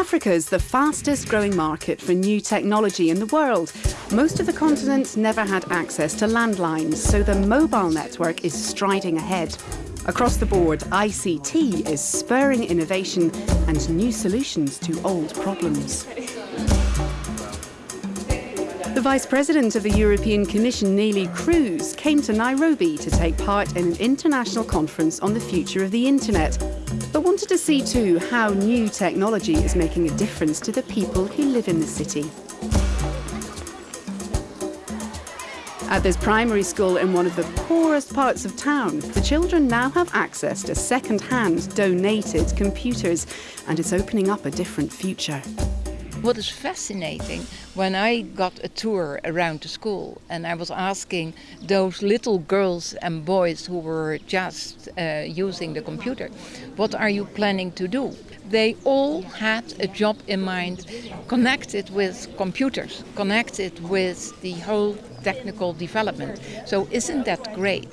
Africa is the fastest growing market for new technology in the world. Most of the continent never had access to landlines, so the mobile network is striding ahead. Across the board, ICT is spurring innovation and new solutions to old problems. The Vice President of the European Commission, Neelie Kroes, came to Nairobi to take part in an international conference on the future of the Internet, but wanted to see too how new technology is making a difference to the people who live in the city. At this primary school in one of the poorest parts of town, the children now have access to second-hand donated computers, and it's opening up a different future. What is fascinating, when I got a tour around the school and I was asking those little girls and boys who were just uh, using the computer, what are you planning to do? They all had a job in mind connected with computers, connected with the whole technical development. So isn't that great?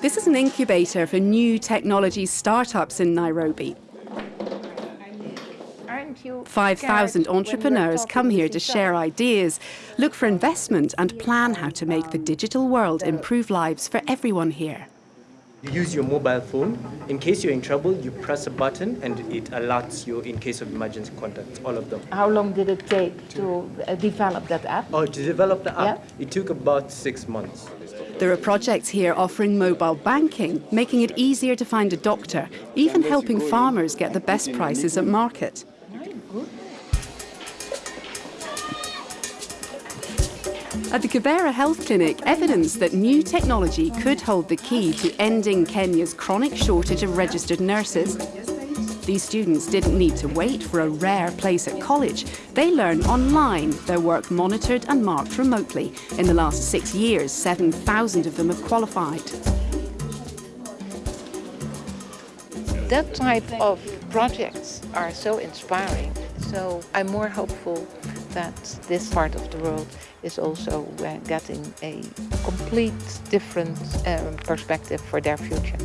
This is an incubator for new technology startups in Nairobi. 5,000 entrepreneurs come here to share ideas, look for investment and plan how to make the digital world improve lives for everyone here. You use your mobile phone. In case you're in trouble, you press a button and it alerts you in case of emergency contact, all of them. How long did it take to uh, develop that app? Oh, to develop the app, Yeah. it took about six months. There are projects here offering mobile banking, making it easier to find a doctor, even helping farmers get the best prices at market. At the Kibera Health Clinic, evidence that new technology could hold the key to ending Kenya's chronic shortage of registered nurses. These students didn't need to wait for a rare place at college. They learn online, their work monitored and marked remotely. In the last six years, 7,000 of them have qualified. That type of projects are so inspiring. So I'm more hopeful that this part of the world is also uh, getting a complete different um, perspective for their future.